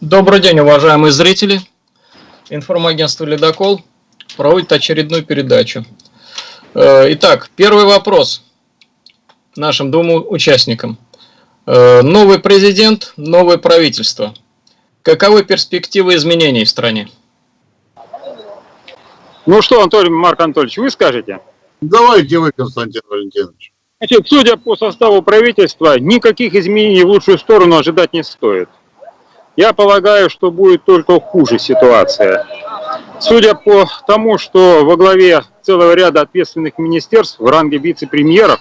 Добрый день, уважаемые зрители. Информагентство «Ледокол» проводит очередную передачу. Э, итак, первый вопрос нашим двум участникам. Э, новый президент, новое правительство. Каковы перспективы изменений в стране? Ну что, Анатолий Марк Анатольевич, вы скажете? Давайте вы, Константин Валентинович. Значит, судя по составу правительства, никаких изменений в лучшую сторону ожидать не стоит. Я полагаю, что будет только хуже ситуация. Судя по тому, что во главе целого ряда ответственных министерств в ранге вице-премьеров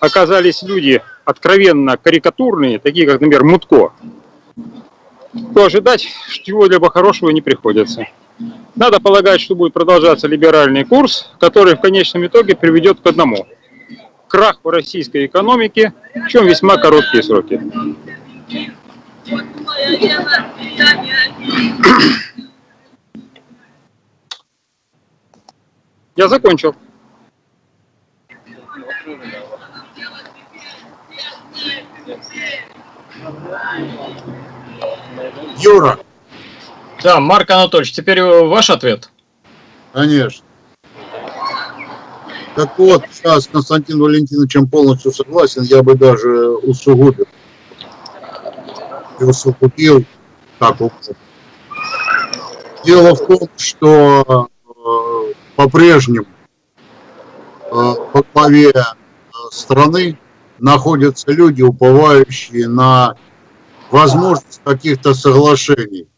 оказались люди откровенно карикатурные, такие как, например, Мутко, то ожидать чего-либо хорошего не приходится. Надо полагать, что будет продолжаться либеральный курс, который в конечном итоге приведет к одному – крах в российской экономике, в чем весьма короткие сроки. Я закончил. Юра. Да, Марк Анатольевич, теперь ваш ответ. Конечно. Так вот, сейчас с Константином Валентиновичем полностью согласен, я бы даже усугубил и усугубил, как угодно. Дело в том, что э, по-прежнему э, по главе э, страны находятся люди, уповающие на возможность каких-то соглашений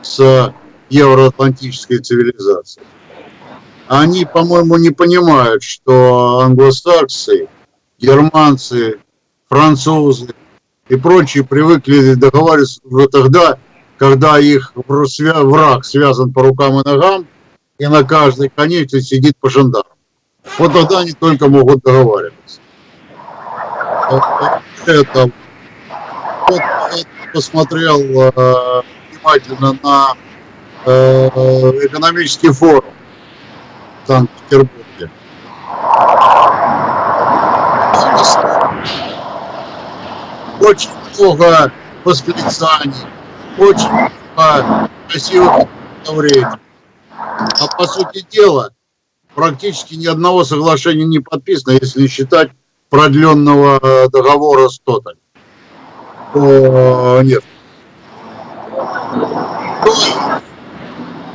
с евроатлантической цивилизацией. Они, по-моему, не понимают, что англосаксы, германцы, французы и прочие привыкли договариваться уже тогда, когда их враг связан по рукам и ногам, и на каждой конечности сидит по жандарму. Вот тогда они только могут договариваться. Это, вот посмотрел э, внимательно на э, экономический форум в Санкт-Петербурге. Очень много восклицаний, очень много красивых представлений. А по сути дела, практически ни одного соглашения не подписано, если не считать продленного договора с Тоталь. Нет.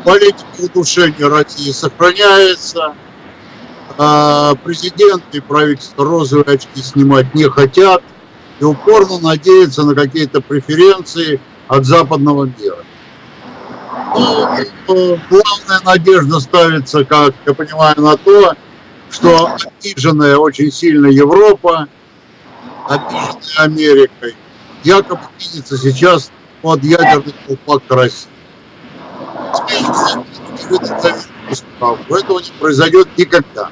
Политика удушения России сохраняется. А президент и правительство розовые очки снимать не хотят и упорно надеются на какие-то преференции от западного мира. Ну, главная надежда ставится, как я понимаю, на то, что обиженная очень сильно Европа, обиженная Америкой, якобы видится сейчас под ядерный колпак России. Этого не произойдет никогда.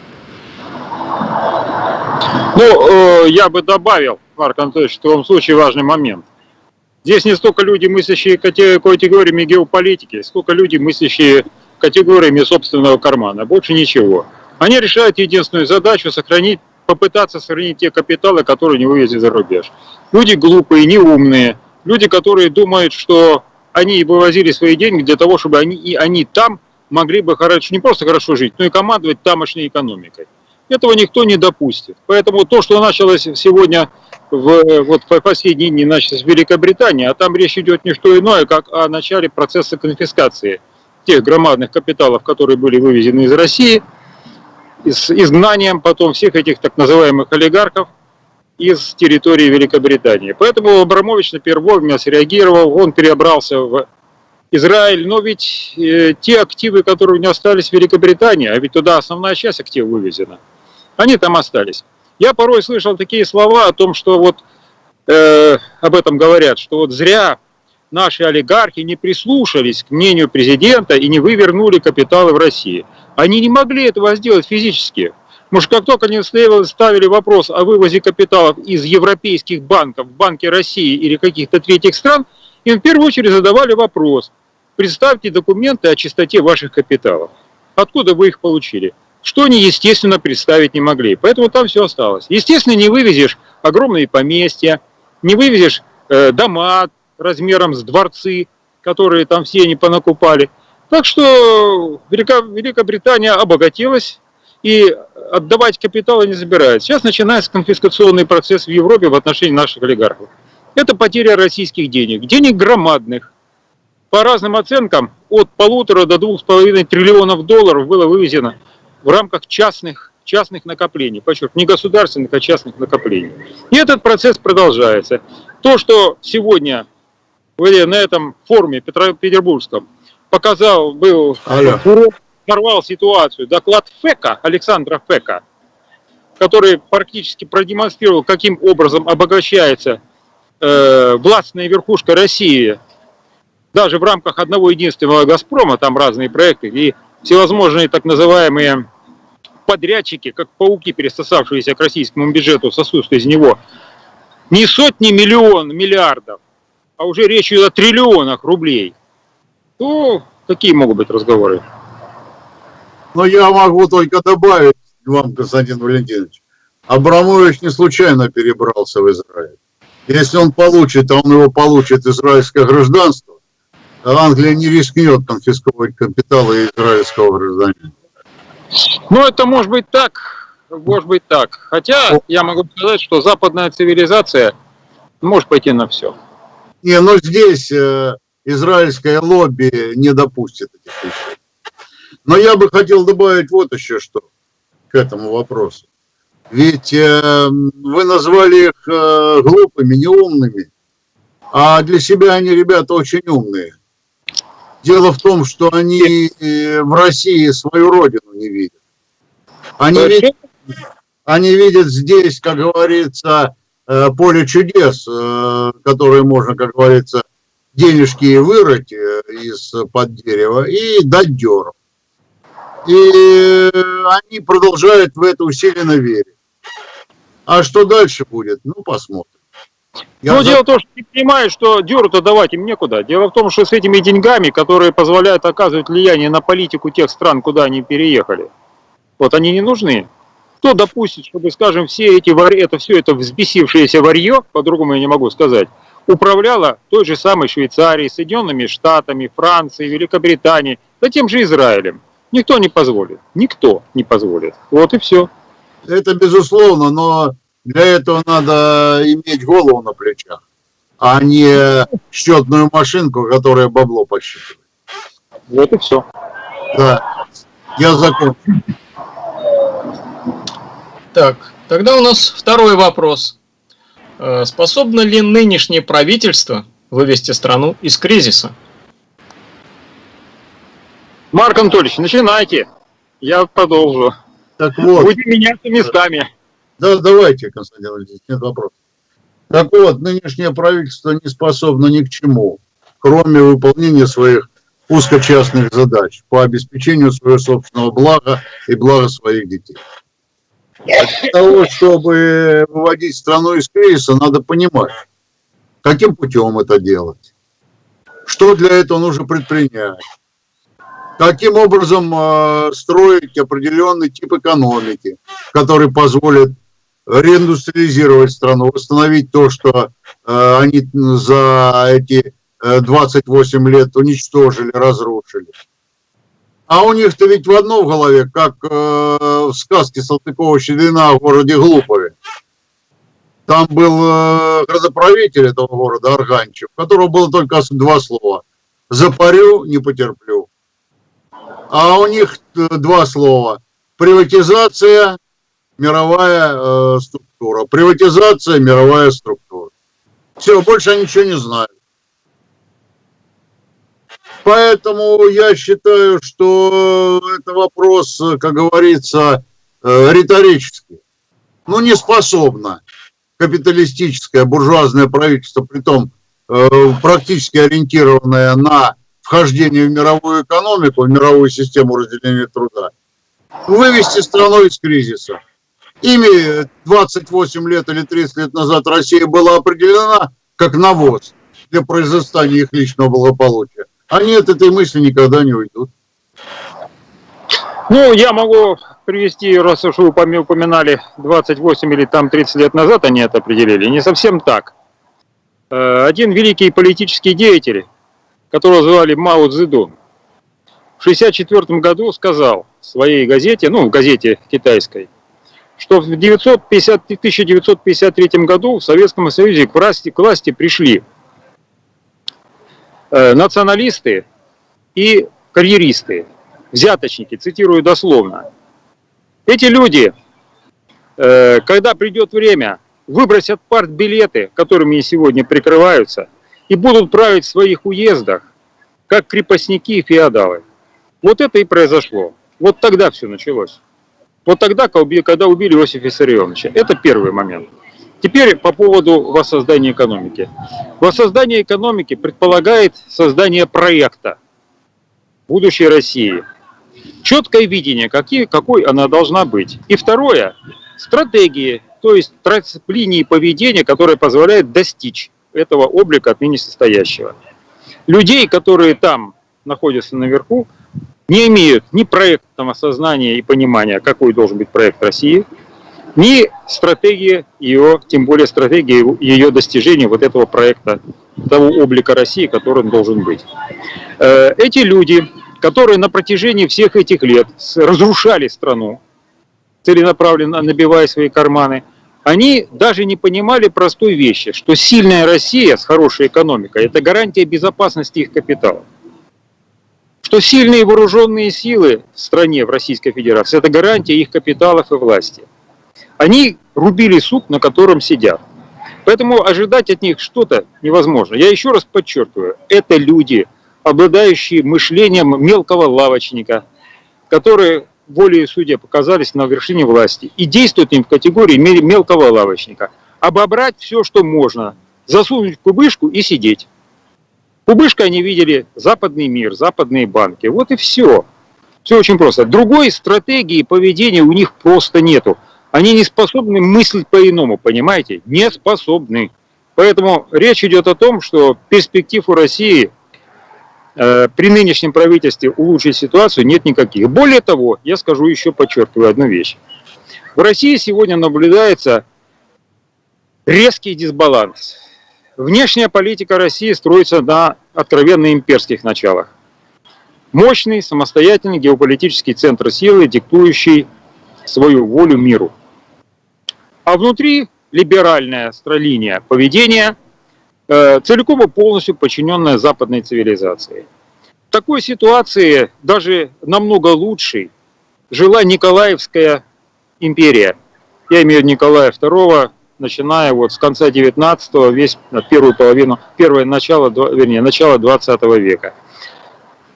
Ну, э, я бы добавил, Марк Анатольевич, в том случае важный момент. Здесь не столько люди, мыслящие категориями геополитики, сколько люди, мыслящие категориями собственного кармана. Больше ничего. Они решают единственную задачу – сохранить, попытаться сохранить те капиталы, которые не вывезли за рубеж. Люди глупые, неумные, люди, которые думают, что они вывозили свои деньги для того, чтобы они, и они там могли бы хорошо, не просто хорошо жить, но и командовать тамошней экономикой. Этого никто не допустит. Поэтому то, что началось сегодня, в, вот в последние дни началось в Великобритании, а там речь идет не что иное, как о начале процесса конфискации тех громадных капиталов, которые были вывезены из России, с изгнанием потом всех этих так называемых олигархов из территории Великобритании. Поэтому Абрамович на первое среагировал, он перебрался в Израиль, но ведь э, те активы, которые у него остались в Великобритании, а ведь туда основная часть активов вывезена, они там остались. Я порой слышал такие слова о том, что вот э, об этом говорят, что вот зря наши олигархи не прислушались к мнению президента и не вывернули капиталы в России. Они не могли этого сделать физически. Может, как только они ставили вопрос о вывозе капиталов из европейских банков банки России или каких-то третьих стран, им в первую очередь задавали вопрос, представьте документы о чистоте ваших капиталов. Откуда вы их получили? Что они, естественно, представить не могли. Поэтому там все осталось. Естественно, не вывезешь огромные поместья, не вывезешь э, дома размером с дворцы, которые там все они понакупали. Так что Велика, Великобритания обогатилась и отдавать капиталы не забирается. Сейчас начинается конфискационный процесс в Европе в отношении наших олигархов. Это потеря российских денег, денег громадных. По разным оценкам, от полутора до двух с половиной триллионов долларов было вывезено в рамках частных, частных накоплений. Подчеркну, не государственных, а частных накоплений. И этот процесс продолжается. То, что сегодня на этом форуме Петербургском показал, был Алло. нарвал ситуацию, доклад ФЭКа, Александра ФЭКа, который практически продемонстрировал, каким образом обогащается э, властная верхушка России, даже в рамках одного единственного «Газпрома», там разные проекты, и всевозможные так называемые подрядчики, как пауки, пересосавшиеся к российскому бюджету, сосут из него не сотни миллион, миллиардов, а уже речь идет о триллионах рублей, то какие могут быть разговоры? Но я могу только добавить вам, Константин Валентинович, Абрамович не случайно перебрался в Израиль. Если он получит, а он его получит израильское гражданство, Англия не рискнет конфисковать капиталы израильского гражданина. Ну, это может быть так, может быть так. Хотя я могу сказать, что западная цивилизация может пойти на все. Не, но здесь э, израильское лобби не допустит этих вещей. Но я бы хотел добавить вот еще что к этому вопросу. Ведь э, вы назвали их э, глупыми, неумными, а для себя они ребята очень умные. Дело в том, что они э, в России свою родину не видят. Они видят, они видят здесь, как говорится, э, поле чудес, э, которые можно, как говорится, денежки вырыть э, из-под дерева и дать деру. И они продолжают в это усиленно верить. А что дальше будет? Ну, посмотрим. Я ну, за... дело в том, что ты понимаешь, что дёру-то давать им некуда. Дело в том, что с этими деньгами, которые позволяют оказывать влияние на политику тех стран, куда они переехали, вот они не нужны. Кто допустит, чтобы, скажем, все эти вар... это все это взбесившееся варье, по-другому я не могу сказать, управляло той же самой Швейцарией, Соединенными Штатами, Францией, Великобританией, да тем же Израилем. Никто не позволит. Никто не позволит. Вот и все. Это безусловно, но для этого надо иметь голову на плечах, а не счетную машинку, которая бабло посчитывает. Вот и все. Да, я закончу. Так, тогда у нас второй вопрос. Э, Способно ли нынешнее правительство вывести страну из кризиса? Марк Анатольевич, начинайте. Я продолжу. Так вот, Будем меняться местами. Да, давайте, Константин Валерьевич, нет вопросов. Так вот, нынешнее правительство не способно ни к чему, кроме выполнения своих узкочастных задач по обеспечению своего собственного блага и блага своих детей. А для того, чтобы выводить страну из кризиса, надо понимать, каким путем это делать, что для этого нужно предпринять, каким образом э, строить определенный тип экономики, который позволит реиндустриализировать страну, восстановить то, что э, они за эти э, 28 лет уничтожили, разрушили. А у них-то ведь в одном в голове, как э, в сказке Салтыкова-Щедрина в городе Глупове. Там был э, градоправитель этого города, Арганчев, у которого было только два слова. Запарю, не потерплю. А у них э, два слова. Приватизация, мировая э, структура. Приватизация, мировая структура. Все, больше они ничего не знают. Поэтому я считаю, что это вопрос, как говорится, э, риторический. Ну, не способно капиталистическое буржуазное правительство, притом э, практически ориентированное на вхождение в мировую экономику, в мировую систему разделения труда, вывести страну из кризиса. Ими 28 лет или 30 лет назад Россия была определена как навоз для произрастания их личного благополучия. Они от этой мысли никогда не уйдут. Ну, я могу привести, раз уж вы упоминали 28 или там 30 лет назад они это определили. Не совсем так. Э, Один великий политический деятель, которого звали Мао Цзэдун, в 1964 году сказал в своей газете, ну, в газете китайской, что в 950, 1953 году в Советском Союзе к власти, к власти пришли э, националисты и карьеристы, взяточники, цитирую дословно. Эти люди, э, когда придет время, выбросят партбилеты, которыми сегодня прикрываются, и будут править в своих уездах, как крепостники и феодалы. Вот это и произошло. Вот тогда все началось. Вот тогда, когда убили Иосифа Виссарионовича. Это первый момент. Теперь по поводу воссоздания экономики. Воссоздание экономики предполагает создание проекта будущей России. Четкое видение, какие, какой она должна быть. И второе, стратегии, то есть линии поведения, которые позволяют достичь этого облика отныне состоящего. Людей, которые там находятся наверху, не имеют ни проектного осознания и понимания, какой должен быть проект России, ни стратегии ее, тем более стратегии ее достижения вот этого проекта, того облика России, который он должен быть. Э, эти люди, которые на протяжении всех этих лет разрушали страну, целенаправленно набивая свои карманы, они даже не понимали простой вещи, что сильная Россия с хорошей экономикой – это гарантия безопасности их капитала. Что сильные вооруженные силы в стране, в Российской Федерации – это гарантия их капиталов и власти. Они рубили сук, на котором сидят. Поэтому ожидать от них что-то невозможно. Я еще раз подчеркиваю, это люди, обладающие мышлением мелкого лавочника, которые волей судья показались на вершине власти и действуют им в категории мелкого лавочника. Обобрать все, что можно, засунуть в кубышку и сидеть. Кубышкой они видели западный мир, западные банки. Вот и все. Все очень просто. Другой стратегии поведения у них просто нету. Они не способны мыслить по-иному, понимаете? Не способны. Поэтому речь идет о том, что перспектив у России Э, при нынешнем правительстве улучшить ситуацию нет никаких. Более того, я скажу еще, подчеркиваю одну вещь. В России сегодня наблюдается резкий дисбаланс. Внешняя политика России строится на откровенно имперских началах. Мощный, самостоятельный геополитический центр силы, диктующий свою волю миру. А внутри либеральная линия поведения – Э, целиком и полностью подчиненная западной цивилизации. В такой ситуации даже намного лучше жила Николаевская империя. Я имею в виду Николая II, начиная вот с конца 19-го, весь первую половину, первое начало, вернее, начало 20 века.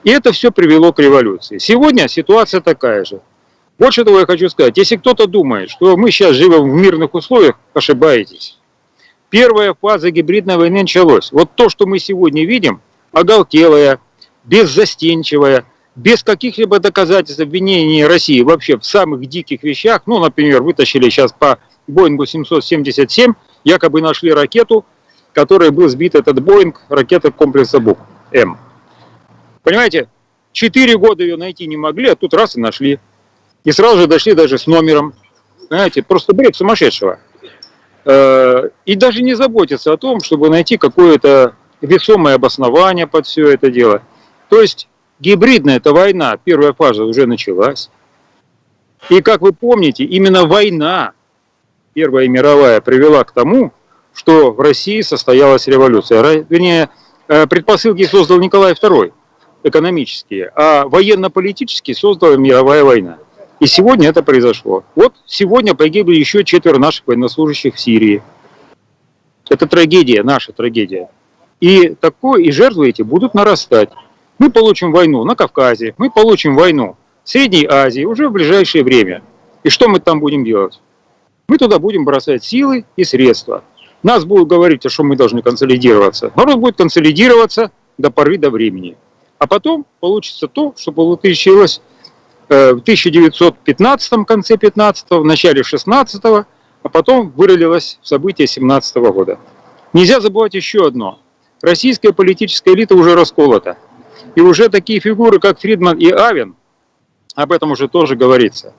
И это все привело к революции. Сегодня ситуация такая же. Больше того я хочу сказать, если кто-то думает, что мы сейчас живем в мирных условиях, ошибаетесь первая фаза гибридной войны началась. Вот то, что мы сегодня видим, оголтелая, беззастенчивая, без каких-либо доказательств обвинения России вообще в самых диких вещах, ну, например, вытащили сейчас по Боингу 777, якобы нашли ракету, которой был сбит этот Боинг, ракета комплекса БУК-М. Понимаете, четыре года ее найти не могли, а тут раз и нашли. И сразу же дошли даже с номером. Понимаете, просто бред сумасшедшего. Э, и даже не заботиться о том, чтобы найти какое-то весомое обоснование под все это дело. То есть гибридная эта война, первая фаза уже началась. И как вы помните, именно война, Первая мировая, привела к тому, что в России состоялась революция. Вернее, э, предпосылки создал Николай II, экономические, а военно-политические создала мировая война. И сегодня это произошло. Вот сегодня погибли еще четверо наших военнослужащих в Сирии. Это трагедия, наша трагедия. И такое, и жертвы эти будут нарастать. Мы получим войну на Кавказе, мы получим войну в Средней Азии уже в ближайшее время. И что мы там будем делать? Мы туда будем бросать силы и средства. Нас будут говорить, что мы должны консолидироваться. Народ будет консолидироваться до поры до времени. А потом получится то, что получилось Э, в 1915 конце 15 в начале 16 а потом вырылилось в события 17 года. Нельзя забывать еще одно. Российская политическая элита уже расколота. И уже такие фигуры, как Фридман и Авен, об этом уже тоже говорится,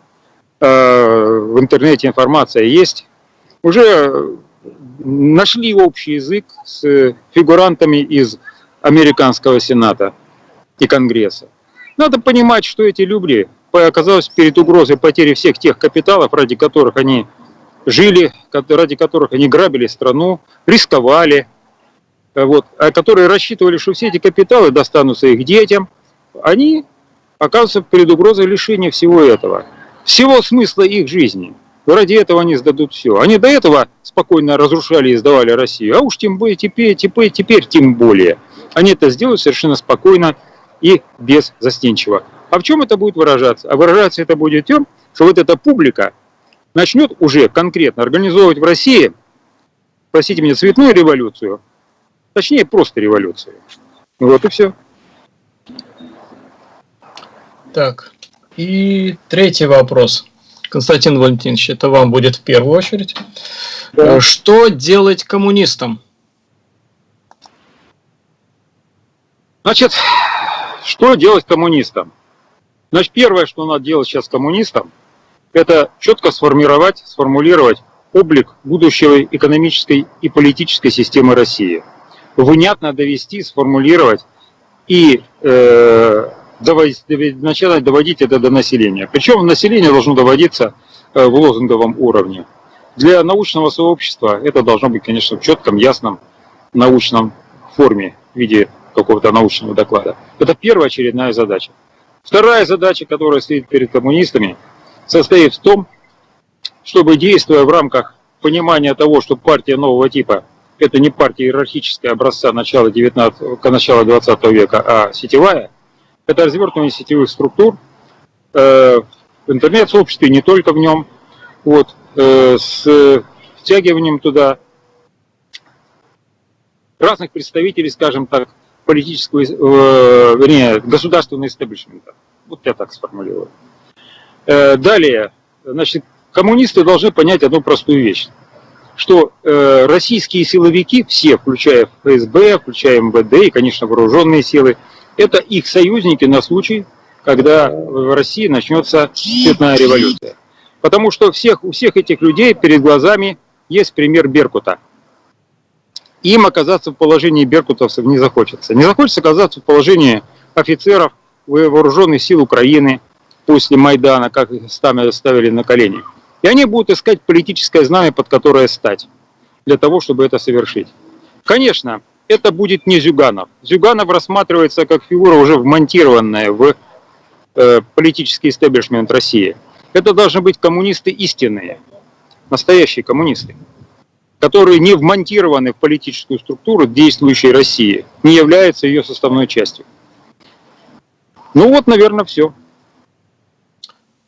э, в интернете информация есть, уже нашли общий язык с фигурантами из американского Сената и Конгресса. Надо понимать, что эти люди оказались перед угрозой потери всех тех капиталов, ради которых они жили, ради которых они грабили страну, рисковали, вот, а которые рассчитывали, что все эти капиталы достанутся их детям, они оказываются перед угрозой лишения всего этого, всего смысла их жизни. Ради этого они сдадут все. Они до этого спокойно разрушали и сдавали Россию, а уж тем более теперь, теперь, теперь тем более. Они это сделают совершенно спокойно и без застенчиво. А в чем это будет выражаться? А выражаться это будет тем, что вот эта публика начнет уже конкретно организовывать в России, простите меня, цветную революцию, точнее просто революцию. Вот и все. Так, и третий вопрос. Константин Валентинович, это вам будет в первую очередь. Да. Э, что делать коммунистам? Значит, что делать коммунистам? Значит, первое, что надо делать сейчас коммунистам, это четко сформировать, сформулировать облик будущего экономической и политической системы России. Внятно довести, сформулировать и э, доводить, начинать доводить это до населения. Причем население должно доводиться э, в лозунговом уровне. Для научного сообщества это должно быть, конечно, в четком, ясном научном форме, в виде какого-то научного доклада. Это первая очередная задача. Вторая задача, которая стоит перед коммунистами, состоит в том, чтобы, действуя в рамках понимания того, что партия нового типа – это не партия иерархическая образца начала, 19, начала 20 века, а сетевая – это развертывание сетевых структур э, в интернет-сообществе, не только в нем, вот, э, с втягиванием туда разных представителей, скажем так, политического, э, вернее, государственного истеблишмента. Вот я так сформулирую. Э, далее, значит, коммунисты должны понять одну простую вещь, что э, российские силовики, все, включая ФСБ, включая МВД и, конечно, вооруженные силы, это их союзники на случай, когда в России начнется цветная революция. Потому что всех, у всех этих людей перед глазами есть пример Беркута. Им оказаться в положении беркутовцев не захочется. Не захочется оказаться в положении офицеров вооруженных сил Украины после Майдана, как их ставили на колени. И они будут искать политическое знамя, под которое стать, для того, чтобы это совершить. Конечно, это будет не Зюганов. Зюганов рассматривается как фигура уже вмонтированная в э, политический истеблишмент России. Это должны быть коммунисты истинные, настоящие коммунисты, которые не вмонтированы в политическую структуру действующей России, не являются ее составной частью. Ну вот, наверное, все.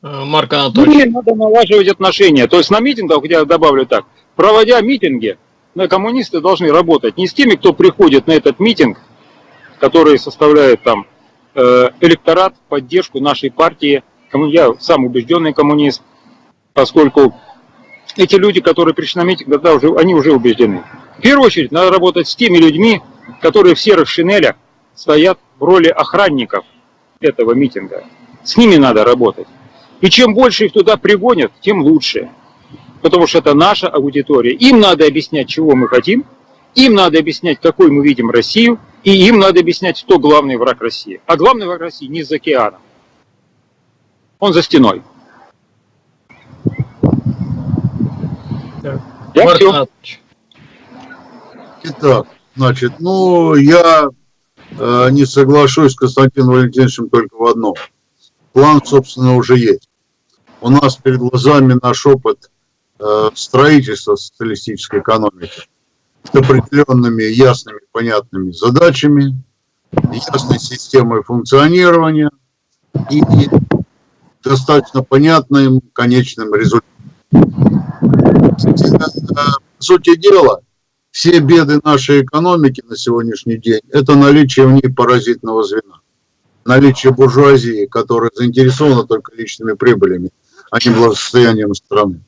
Э, Марк Анатольевич. Или надо налаживать отношения. То есть на митингах, я добавлю так, проводя митинги, но коммунисты должны работать не с теми, кто приходит на этот митинг, который составляет там э, электорат, поддержку нашей партии. Я сам убежденный коммунист, поскольку эти люди, которые пришли на митинг, да, уже, они уже убеждены. В первую очередь надо работать с теми людьми, которые в серых шинелях стоят в роли охранников этого митинга. С ними надо работать. И чем больше их туда пригонят, тем лучше потому что это наша аудитория. Им надо объяснять, чего мы хотим, им надо объяснять, какой мы видим Россию, и им надо объяснять, кто главный враг России. А главный враг России не за океаном. Он за стеной. Да. Я все. Итак, значит, ну, я э, не соглашусь с Константином Валентиновичем только в одном. План, собственно, уже есть. У нас перед глазами наш опыт Э, строительства социалистической экономики с определенными ясными, понятными задачами, ясной системой функционирования и достаточно понятным конечным результатом. По сути дела, все беды нашей экономики на сегодняшний день – это наличие в ней паразитного звена. Наличие буржуазии, которая заинтересована только личными прибылями, а не благосостоянием страны.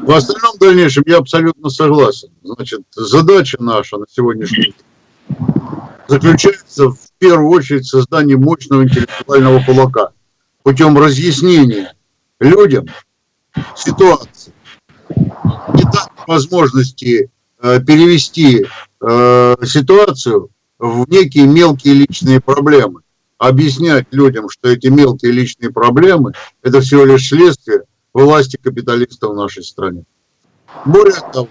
В остальном дальнейшем я абсолютно согласен. Значит, задача наша на сегодняшний день заключается в первую очередь в создании мощного интеллектуального кулака путем разъяснения людям ситуации, не дать возможности э, перевести э, ситуацию в некие мелкие личные проблемы. Объяснять людям, что эти мелкие личные проблемы – это всего лишь следствие власти капиталистов в нашей стране. Более того,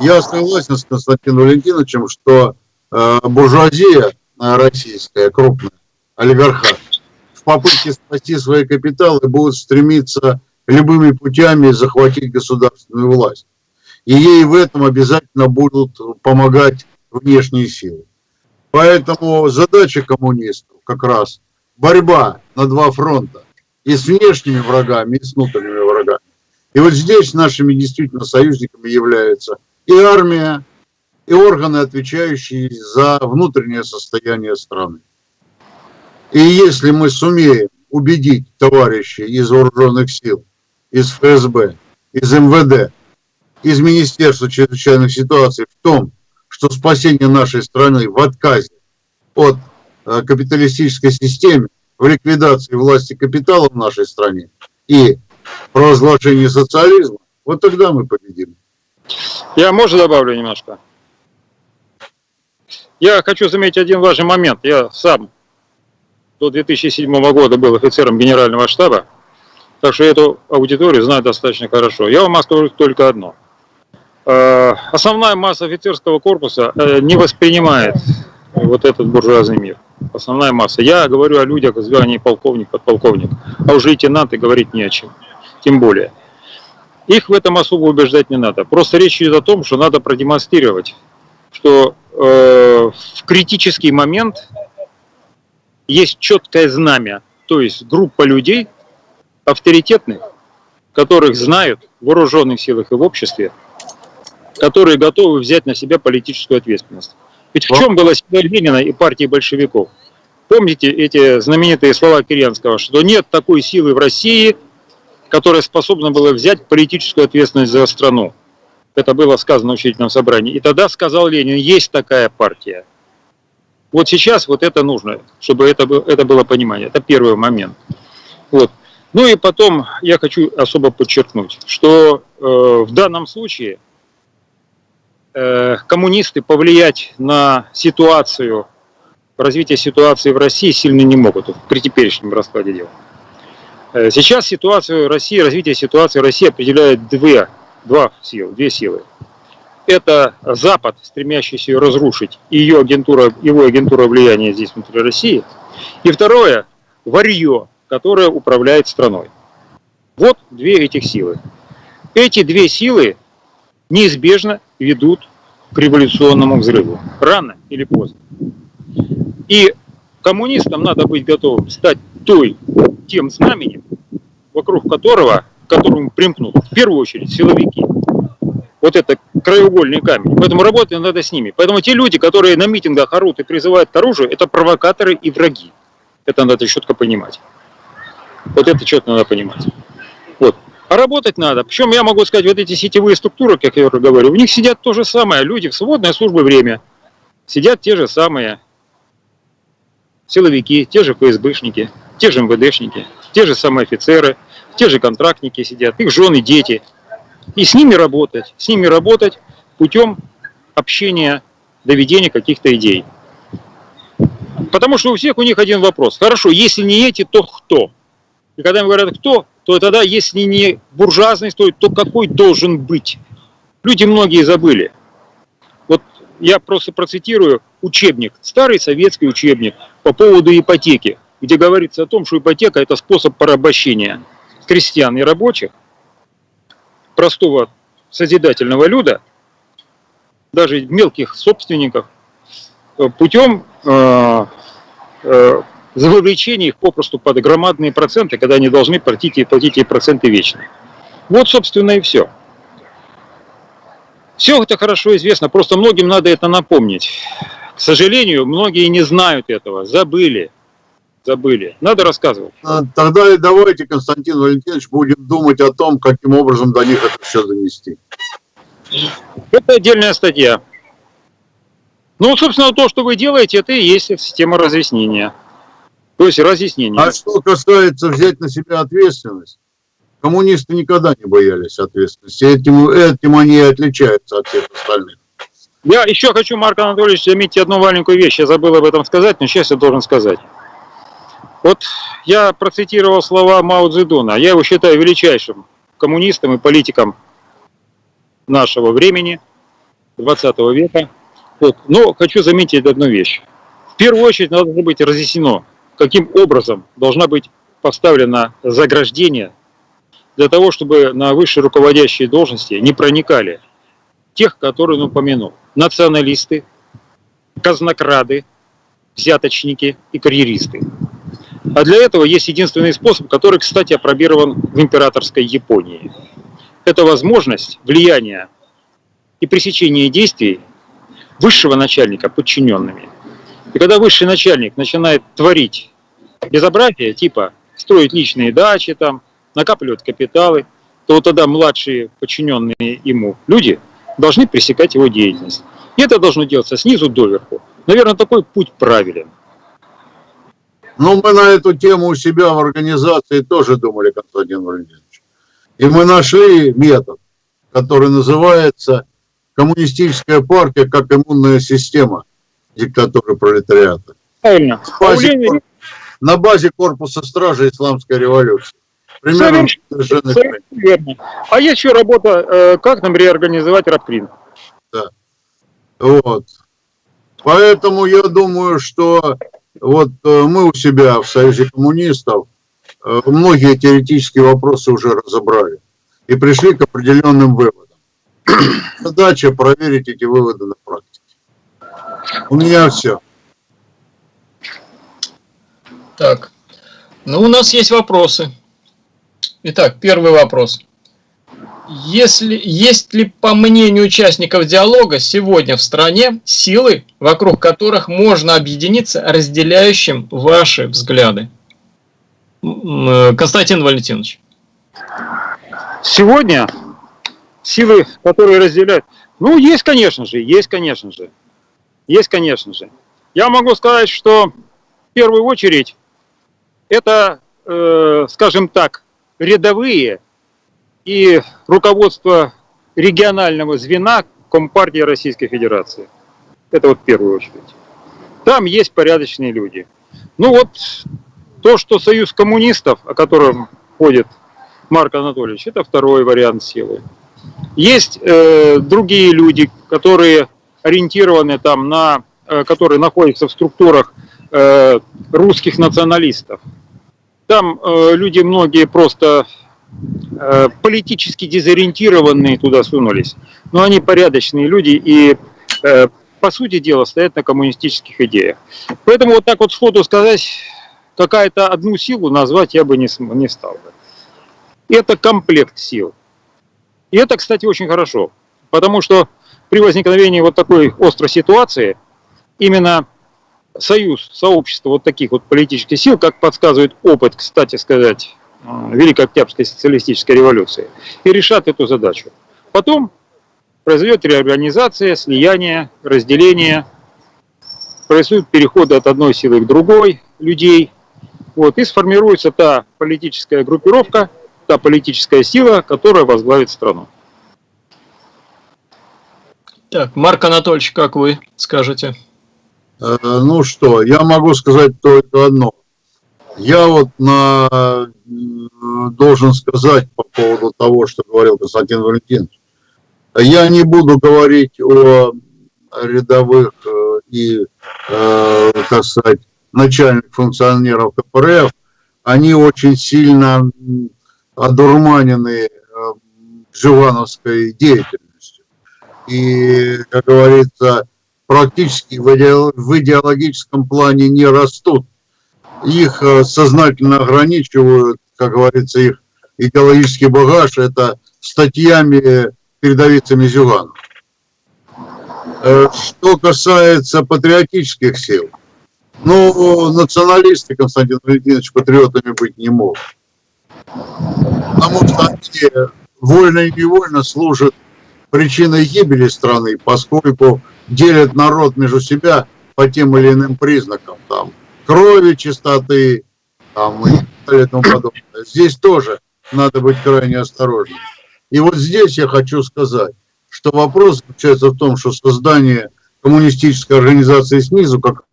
я согласен с Константином Валентиновичем, что э, буржуазия э, российская, крупная, олигархат, в попытке спасти свои капиталы будут стремиться любыми путями захватить государственную власть. И ей в этом обязательно будут помогать внешние силы. Поэтому задача коммунистов как раз борьба на два фронта. И с внешними врагами, и с внутренними врагами. И вот здесь нашими действительно союзниками являются и армия, и органы, отвечающие за внутреннее состояние страны. И если мы сумеем убедить товарищей из вооруженных сил, из ФСБ, из МВД, из Министерства чрезвычайных ситуаций в том, что спасение нашей страны в отказе от капиталистической системы, в ликвидации власти капитала в нашей стране и провозглашении социализма, вот тогда мы победим. Я, можно, добавлю немножко? Я хочу заметить один важный момент. Я сам до 2007 года был офицером генерального штаба, так что эту аудиторию знаю достаточно хорошо. Я вам скажу только одно. Э, основная масса офицерского корпуса э, не воспринимает вот этот буржуазный мир. Основная масса. Я говорю о людях в звании полковник, подполковник, а уже лейтенанты говорить не о чем. Тем более. Их в этом особо убеждать не надо. Просто речь идет о том, что надо продемонстрировать, что э, в критический момент есть четкое знамя, то есть группа людей авторитетных, которых знают в вооруженных силах и в обществе, которые готовы взять на себя политическую ответственность. Ведь в чем была сила Ленина и партии большевиков? Помните эти знаменитые слова Кирьянского, что нет такой силы в России, которая способна была взять политическую ответственность за страну. Это было сказано в учительном собрании. И тогда сказал Ленин, есть такая партия. Вот сейчас вот это нужно, чтобы это, это было понимание. Это первый момент. Вот. Ну и потом я хочу особо подчеркнуть, что э, в данном случае коммунисты повлиять на ситуацию, развитие ситуации в России сильно не могут при теперешнем раскладе дел. Э, сейчас ситуацию России, развитие ситуации в России определяет две, два силы, две силы. Это Запад, стремящийся ее разрушить, и ее агентура, его агентура влияния здесь внутри России. И второе, варье, которое управляет страной. Вот две этих силы. Эти две силы неизбежно ведут к революционному взрыву. Рано или поздно. И коммунистам надо быть готовым стать той тем знаменем, вокруг которого, к которому примкнут в первую очередь силовики. Вот это краеугольный камень. Поэтому работать надо с ними. Поэтому те люди, которые на митингах орут и призывают к оружию, это провокаторы и враги. Это надо четко понимать. Вот это четко надо понимать. А работать надо. Причем я могу сказать, вот эти сетевые структуры, как я уже говорю, в них сидят то же самое. Люди в свободное службы время. Сидят те же самые силовики, те же ФСБшники, те же МВДшники, те же самые офицеры, те же контрактники сидят, их жены, дети. И с ними работать, с ними работать путем общения, доведения каких-то идей. Потому что у всех у них один вопрос. Хорошо, если не эти, то кто? И когда им говорят кто, то тогда, если не буржуазный стоит, то какой должен быть? Люди многие забыли. Вот я просто процитирую учебник, старый советский учебник по поводу ипотеки где говорится о том, что ипотека – это способ порабощения крестьян и рабочих, простого созидательного люда, даже мелких собственников, э, путем э, э, вовлечения их попросту под громадные проценты, когда они должны платить и платить эти проценты вечно. Вот, собственно, и все. Все это хорошо известно, просто многим надо это напомнить. К сожалению, многие не знают этого, забыли забыли. Надо рассказывать. А, тогда давайте, Константин Валентинович, будем думать о том, каким образом до них это все донести. Это отдельная статья. Ну, собственно, то, что вы делаете, это и есть система разъяснения. То есть разъяснение. А что касается взять на себя ответственность, коммунисты никогда не боялись ответственности. Этим, этим они и отличаются от всех остальных. Я еще хочу, Марк Анатольевич, заметить одну маленькую вещь. Я забыл об этом сказать, но сейчас я должен сказать. Вот я процитировал слова Мао Цзэдуна. Я его считаю величайшим коммунистом и политиком нашего времени, 20 века. Вот. Но хочу заметить одну вещь. В первую очередь надо быть разъяснено, каким образом должна быть поставлена заграждение для того, чтобы на высшие руководящие должности не проникали тех, которые он упомянул. Националисты, казнокрады, взяточники и карьеристы. А для этого есть единственный способ, который, кстати, опробирован в императорской Японии. Это возможность влияния и пресечения действий высшего начальника подчиненными. И когда высший начальник начинает творить безобразие, типа строить личные дачи, там, накапливать капиталы, то вот тогда младшие подчиненные ему люди должны пресекать его деятельность. И это должно делаться снизу доверху. Наверное, такой путь правилен. Ну, мы на эту тему у себя в организации тоже думали, Константин Валентинович. И мы нашли метод, который называется коммунистическая партия как иммунная система диктатуры пролетариата. Правильно. На базе, кор- на базе корпуса стражи исламской революции. Примерно Совершенно- верно. А есть еще работа, э, как нам реорганизовать Рабкрин. Вот. Поэтому я думаю, что вот э, мы у себя в Союзе коммунистов э, многие теоретические вопросы уже разобрали и пришли к определенным выводам. Задача проверить эти выводы на практике. У меня все. Так, ну у нас есть вопросы. Итак, первый вопрос. Если, есть ли, по мнению участников диалога, сегодня в стране силы, вокруг которых можно объединиться, разделяющим ваши взгляды? Э, Константин Валентинович. Сегодня силы, которые разделяют, ну, есть, конечно же, есть, конечно же, есть, конечно же. Я могу сказать, что в первую очередь это, э, скажем так, рядовые и руководство регионального звена Компартии Российской Федерации. Это вот в первую очередь. Там есть порядочные люди. Ну вот то, что Союз коммунистов, о котором ходит Марк Анатольевич, это второй вариант силы. Есть э, другие люди, которые ориентированы там на, э, которые находятся в структурах э, русских националистов. Там э, люди многие просто политически дезориентированные туда сунулись, но они порядочные люди и по сути дела стоят на коммунистических идеях. Поэтому вот так вот сходу сказать, какая-то одну силу назвать я бы не, не стал бы. Это комплект сил. И это, кстати, очень хорошо, потому что при возникновении вот такой острой ситуации именно союз, сообщество вот таких вот политических сил, как подсказывает опыт, кстати сказать, э, Великой Октябрьской социалистической революции, и решат эту задачу. Потом произойдет реорганизация, слияние, разделение, происходят переходы от одной силы к другой людей, вот, и сформируется та политическая группировка, та политическая сила, которая возглавит страну. Так, Марк Анатольевич, как вы скажете? Э, Ну что, я могу сказать только одно. Я вот на, м, должен сказать по поводу того, что говорил Константин Валентинович. Я не буду говорить о рядовых э, и, э, так сказать, начальных функционеров КПРФ. Они очень сильно одурманены э, Живановской деятельностью. И, как говорится, практически в идео- в идеологическом плане не растут. Их э, сознательно ограничивают, как говорится, их идеологический багаж, это статьями передовицами Зюганова. Э, Что касается патриотических сил, ну, националисты, Константин Валентинович, патриотами быть не могут. Потому что они вольно и невольно служат причиной гибели страны, поскольку делят народ между себя по тем или иным признакам, там, крови, чистоты, там, и тому подобное. Здесь тоже надо быть крайне осторожным. И вот здесь я хочу сказать, что вопрос заключается в том, что создание коммунистической организации снизу, как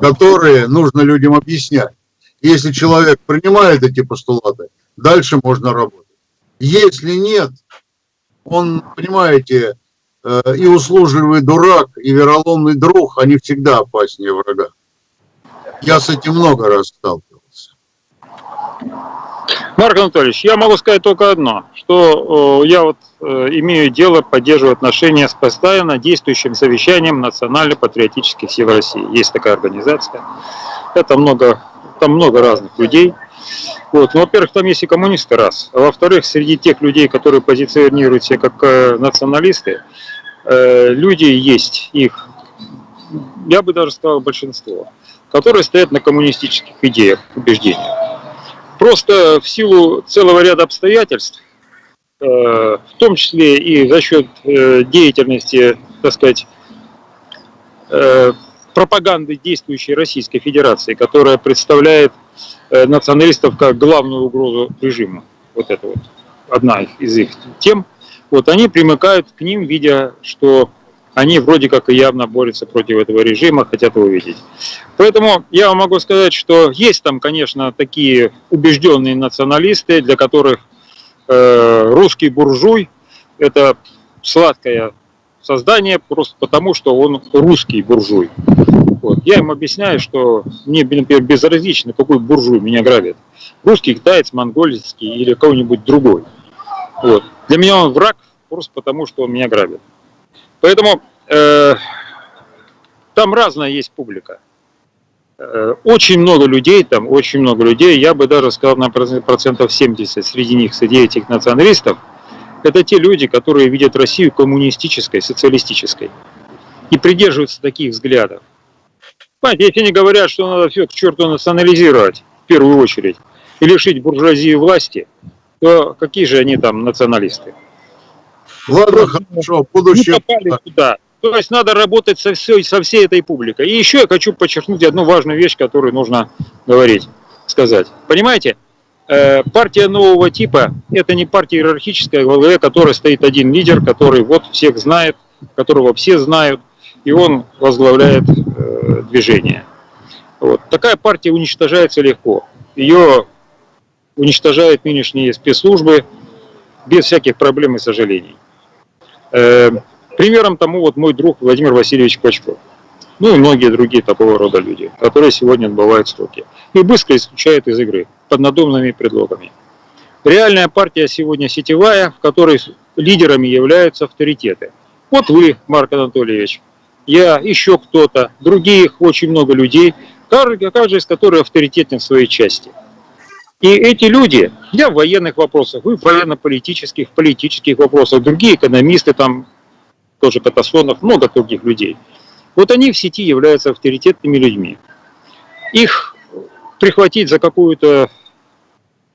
которые нужно людям объяснять. Если человек принимает эти постулаты, дальше можно работать. Если нет, он, понимаете, э, и услужливый дурак, и вероломный друг, они всегда опаснее врага. Я с этим много раз сталкивался. Марк Анатольевич, я могу сказать только одно, что э, я вот э, имею дело, поддерживаю отношения с постоянно действующим совещанием национально-патриотических сил России. Есть такая организация. Это много, там много разных людей. Вот. Ну, во-первых, там есть и коммунисты, раз. А во-вторых, среди тех людей, которые позиционируют себя как э, националисты, э, люди есть, их, я бы даже сказал, большинство, которые стоят на коммунистических идеях, убеждениях. Просто в силу целого ряда обстоятельств, э, в том числе и за счет э, деятельности, так сказать, э, пропаганды действующей Российской Федерации, которая представляет националистов как главную угрозу режиму. Вот это вот одна из их тем. Вот они примыкают к ним, видя, что они вроде как и явно борются против этого режима, хотят его видеть. Поэтому я вам могу сказать, что есть там, конечно, такие убежденные националисты, для которых э, русский буржуй – это сладкое создание просто потому, что он русский буржуй. Вот. Я им объясняю, что мне, например, безразлично, какой буржуй меня грабит. Русский, китаец, монгольский или кого-нибудь другой. Вот. Для меня он враг просто потому, что он меня грабит. Поэтому э, там разная есть публика. Э, очень много людей там, очень много людей, я бы даже сказал на процентов 70 среди них, среди этих националистов, это те люди, которые видят Россию коммунистической, социалистической и придерживаются таких взглядов. Понимаете, если они говорят, что надо все к черту национализировать, в первую очередь, и лишить буржуазии власти, то какие же они там националисты? Ладно, хорошо, будущее... Попали туда. То есть надо работать со всей, со всей этой публикой. И еще я хочу подчеркнуть одну важную вещь, которую нужно говорить, сказать. Понимаете, партия нового типа – это не партия иерархическая, в главе которой стоит один лидер, который вот всех знает, которого все знают, и он возглавляет э, движение. Вот. Такая партия уничтожается легко. Ее уничтожают нынешние спецслужбы без всяких проблем и сожалений. Э, примером тому вот мой друг Владимир Васильевич Клочков. Ну и многие другие такого рода люди, которые сегодня отбывают сроки. И быстро исключают из игры под надуманными предлогами. Реальная партия сегодня сетевая, в которой лидерами являются авторитеты. Вот вы, Марк Анатольевич, я, еще кто-то, других очень много людей, каждый, из которых авторитетен в своей части. И эти люди, я в военных вопросах, вы в военно-политических, политических вопросах, другие экономисты, там тоже Катасонов, много других людей. Вот они в сети являются авторитетными людьми. Их прихватить за какую-то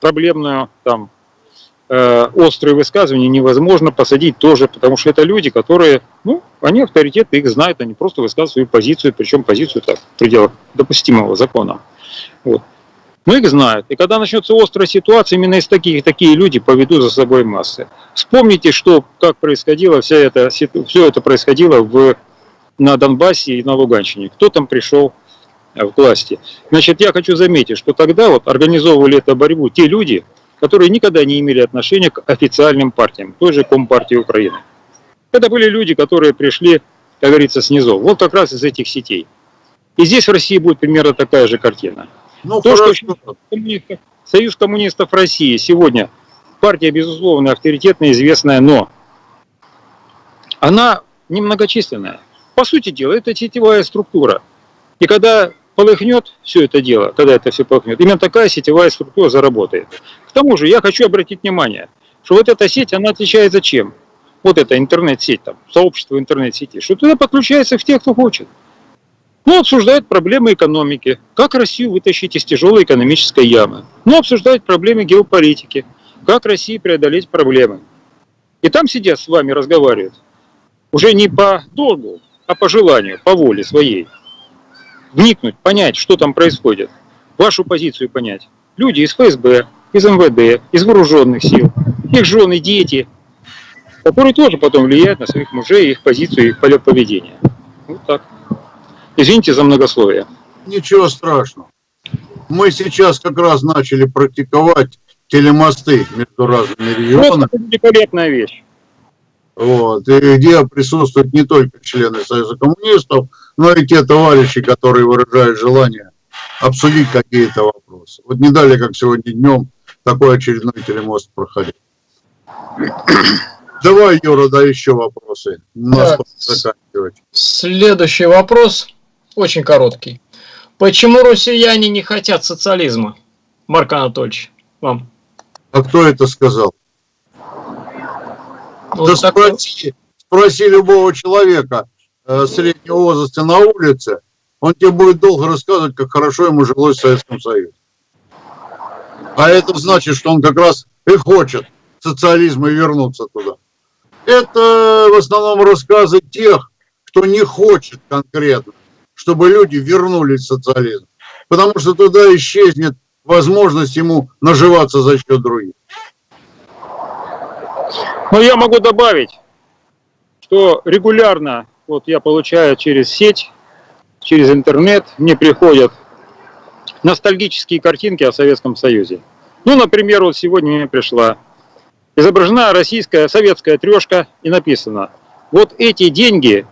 проблемную, там, э, острые высказывания невозможно, посадить тоже, потому что это люди, которые, ну, они авторитеты, их знают, они просто высказывают свою позицию, причем позицию так, в пределах допустимого закона. Вот. Но их знают. И когда начнется острая ситуация, именно из таких такие люди поведут за собой массы. Вспомните, что, как происходило, вся это, все это происходило в, на Донбассе и на Луганщине. Кто там пришел в власти? Значит, я хочу заметить, что тогда вот организовывали эту борьбу те люди, которые никогда не имели отношения к официальным партиям, той же Компартии Украины. Это были люди, которые пришли, как говорится, снизу. Вот как раз из этих сетей. И здесь в России будет примерно такая же картина. Ну, То, хорошо. что коммунистов, Союз коммунистов России сегодня партия, безусловно, авторитетная, известная, но она немногочисленная. По сути дела, это сетевая структура. И когда полыхнет все это дело, когда это все полыхнет, именно такая сетевая структура заработает. К тому же я хочу обратить внимание, что вот эта сеть, она отличается чем? Вот эта интернет-сеть, там, сообщество интернет-сети, что туда подключается все, кто хочет. Ну, обсуждают проблемы экономики, как Россию вытащить из тяжелой экономической ямы. Ну, обсуждают проблемы геополитики, как России преодолеть проблемы. И там сидят с вами, разговаривают. Уже не по долгу, а по желанию, по воле своей. Вникнуть, понять, что там происходит. Вашу позицию понять. Люди из ФСБ, из МВД, из вооруженных сил, их жены, дети, которые тоже потом влияют на своих мужей, их позицию, их полет поведения. Вот так. Извините за многословие. Ничего страшного. Мы сейчас как раз начали практиковать телемосты между разными регионами, это великолепная вещь. вот, и где присутствуют не только члены Союза коммунистов, но и те товарищи, которые выражают желание обсудить какие-то вопросы. Вот не далее, как сегодня днем, такой очередной телемост проходил. Давай, Юра, да еще вопросы. У нас заканчивать. Следующий вопрос, очень короткий. Почему россияне не хотят социализма? Марк Анатольевич, вам. А кто это сказал? Ну, да такой- спроси, спроси любого человека среднего возраста на улице, он тебе будет долго рассказывать, как хорошо ему жилось в Советском Союзе. А это значит, что он как раз и хочет социализма и вернуться туда. Это в основном рассказы тех, кто не хочет конкретно, чтобы люди вернулись в социализм. Потому что туда исчезнет возможность ему наживаться за счет других. Но я могу добавить, что регулярно вот я получаю через сеть, через интернет, мне приходят ностальгические картинки о Советском Союзе. Ну, например, вот сегодня мне пришла изображена российская советская трешка и написано, вот эти деньги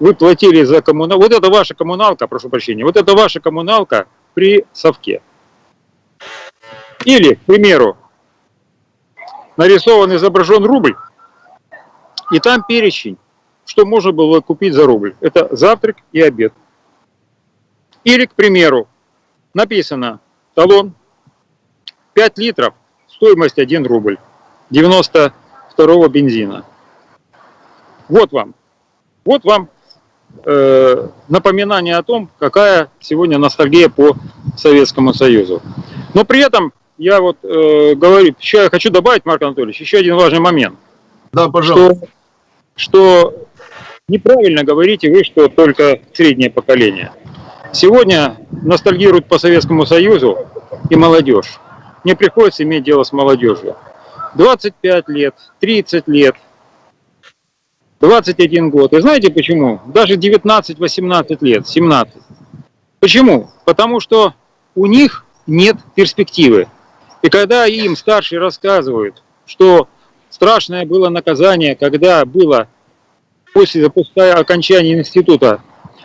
вы платили за коммуналку, вот это ваша коммуналка, прошу прощения, вот это ваша коммуналка при совке. Или, к примеру, нарисован, изображен рубль, и там перечень, что можно было купить за рубль. Это завтрак и обед. Или, к примеру, написано талон 5 литров, стоимость 1 рубль, 92 бензина. Вот вам. Вот вам э, напоминание о том, какая сегодня ностальгия по Советскому Союзу. Но при этом я вот э, говорю, еще я хочу добавить, Марк Анатольевич, еще один важный момент Да, пожалуйста. что, что неправильно говорите вы, что только среднее поколение. Сегодня ностальгируют по Советскому Союзу и молодежь. Мне приходится иметь дело с молодежью. 25 лет, 30 лет, 21 год. И знаете почему? Даже 19-18 лет, 17. Почему? Потому что у них нет перспективы. И когда им старшие рассказывают, что страшное было наказание, когда было после, после окончания института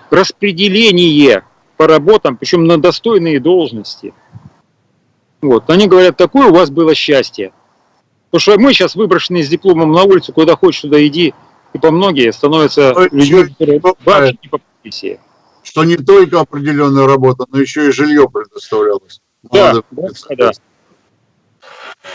распределение по работам, причем на достойные должности. Вот. Они говорят, такое у вас было счастье. Потому что мы сейчас выброшены с дипломом на улицу, куда хочешь, туда иди. И по многие становятся людьми, чё- которые чё- вообще не по профессии. Что не только определенная работа, но еще и жилье предоставлялось. Да, да.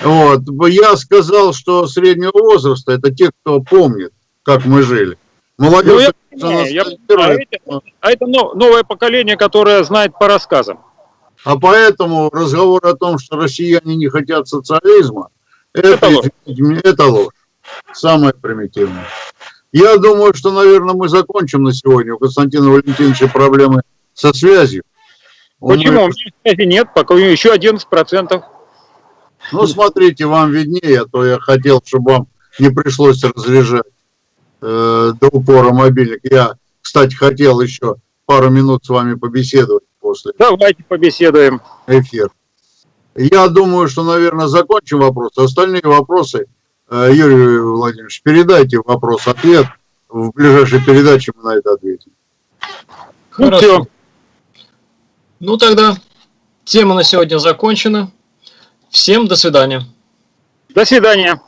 Вот. Я сказал, что среднего возраста это те, кто помнит, как мы жили. Ну, Молодежь, я понимаю, я понимаю. А это- А это но- новое поколение, которое знает по рассказам. а поэтому разговор о том, что россияне не хотят социализма, это, Это ложь. это ложь. Самое примитивное. Я думаю, что, наверное, мы закончим на сегодня. У Константина Валентиновича проблемы со связью. Почему? У меня связи нет, пока у него еще 11%. Ну, смотрите, вам виднее, а то я хотел, чтобы вам не пришлось разряжать э, до упора мобильник. Я, кстати, хотел еще пару минут с вами побеседовать после Давайте побеседуем. эфира. Я думаю, что, наверное, закончим вопросы. Остальные вопросы, э, Юрий Владимирович, передайте вопрос-ответ. В ближайшей передаче мы на это ответим. Ну, Хорошо. всё. Ну тогда тема на сегодня закончена. Всем до свидания. До свидания.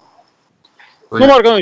Ну, Марк